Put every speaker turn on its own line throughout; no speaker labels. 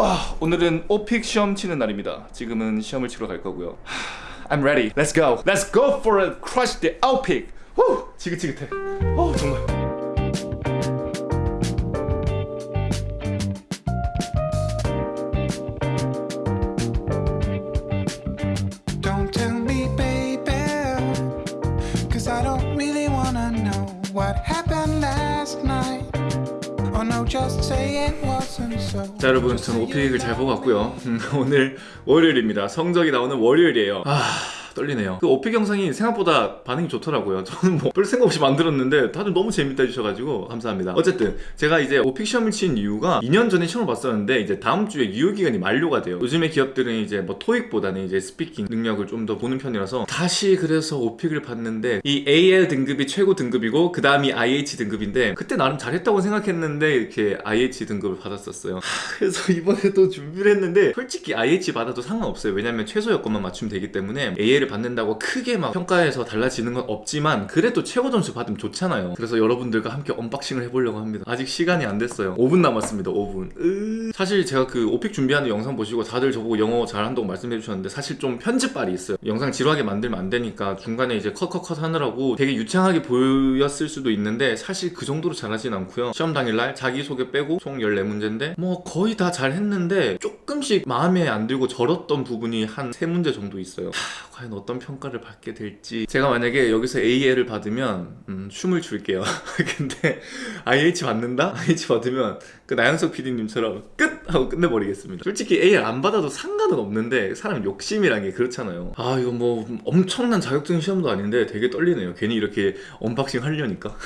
아, 오늘은 오픽 시험 치는 날입니다. 지금은 시험을 치러 갈 거고요. 하, I'm ready. Let's go. Let's go for a crush the outpick. 후, 지긋지긋해. 어, 정말.
What happened last night.
자 여러분 저는 오픽을 잘 보고 왔고요. 음, 오늘 월요일입니다. 성적이 나오는 월요일이에요. 아 떨리네요. 그 오픽 영상이 생각보다 반응이 좋더라고요. 저는 뭐 별 생각 없이 만들었는데 다들 너무 재밌다 해주셔가지고 감사합니다. 어쨌든 제가 이제 오픽 시험을 친 이유가 2년 전에 시험을 봤었는데 이제 다음 주에 유효기간이 만료가 돼요. 요즘에 기업들은 이제 뭐 토익보다는 이제 speaking 능력을 좀 더 보는 편이라서 다시 그래서 오픽을 봤는데 이 AL 등급이 최고 등급이고 그 다음이 IH 등급인데 그때 나름 잘했다고 생각했는데 이렇게 IH 등급을 받았었어요. 하, 그래서 이번에도 준비를 했는데 솔직히 IH 받아도 상관없어요. 왜냐면 최소 여건만 맞추면 되기 때문에 AL을 받는다고 크게 막 평가에서 달라지는 건 없지만 그래도 최고 점수 받으면 좋잖아요. 그래서 여러분들과 함께 unboxing을 해보려고 합니다. 아직 시간이 안 됐어요. 5분 남았습니다 5분. 으... 사실 제가 그 오픽 준비하는 영상 보시고 다들 저보고 영어 잘한다고 말씀해 주셨는데 사실 좀 편집발이 있어요. 영상 지루하게 만들면 안 되니까 중간에 이제 컷컷컷 하느라고 되게 유창하게 보였을 수도 있는데 사실 그 정도로 잘하진 않고요. 시험 당일날 자기소개 빼고 총 14문제인데 뭐 거의 다 잘했는데 조금씩 마음에 안 들고 절었던 부분이 한 3문제 정도 있어요. 하, 과연 어떤 평가를 받게 될지. 제가 만약에 여기서 AL을 받으면 음, 춤을 출게요. 근데 IH 받는다? IH 받으면 그 나영석 PD님처럼 끝! 하고 끝내버리겠습니다. 솔직히 AL 안 받아도 상관은 없는데 사람 욕심이란 게 그렇잖아요. 아 이거 뭐 엄청난 자격증 시험도 아닌데 되게 떨리네요. 괜히 이렇게 unboxing 하려니까.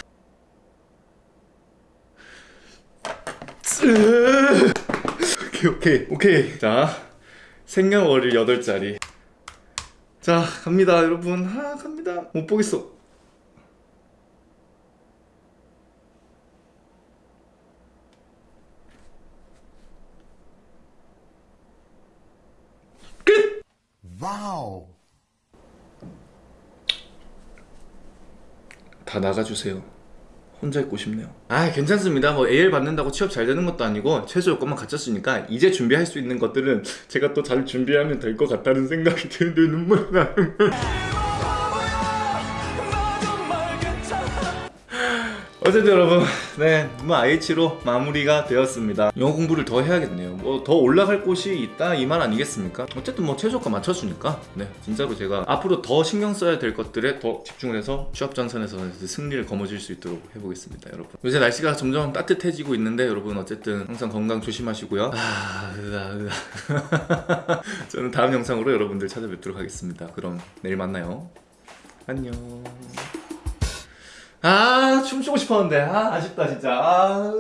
오케이 오케이 오케이. 자 생년월일 8자리. 자 갑니다 여러분. 아 갑니다. 못 보겠어
Wow.
다 나가주세요. 혼자 있고 싶네요. 아 괜찮습니다. 뭐 AL 받는다고 취업 잘 되는 것도 아니고 최소 요건만 갖췄으니까 이제 준비할 수 있는 것들은 제가 또 잘 준비하면 될 것 같다는 생각이 드는데 눈물 나 어쨌든 여러분 네뭐 IH로 마무리가 되었습니다. 영어 공부를 더 해야겠네요. 뭐 더 올라갈 곳이 있다 이 말 아니겠습니까? 어쨌든 뭐 최저가 맞춰주니까 네 진짜로 제가 앞으로 더 신경 써야 될 것들에 더 집중을 해서 취업 전선에서 승리를 거머쥘 수 있도록 해보겠습니다 여러분. 요새 날씨가 점점 따뜻해지고 있는데 여러분 어쨌든 항상 건강 조심하시고요. 아 으아 으아. 저는 다음 영상으로 여러분들 찾아뵙도록 하겠습니다. 그럼 내일 만나요. 안녕 아 춤추고 싶었는데. 아 아쉽다 진짜. 아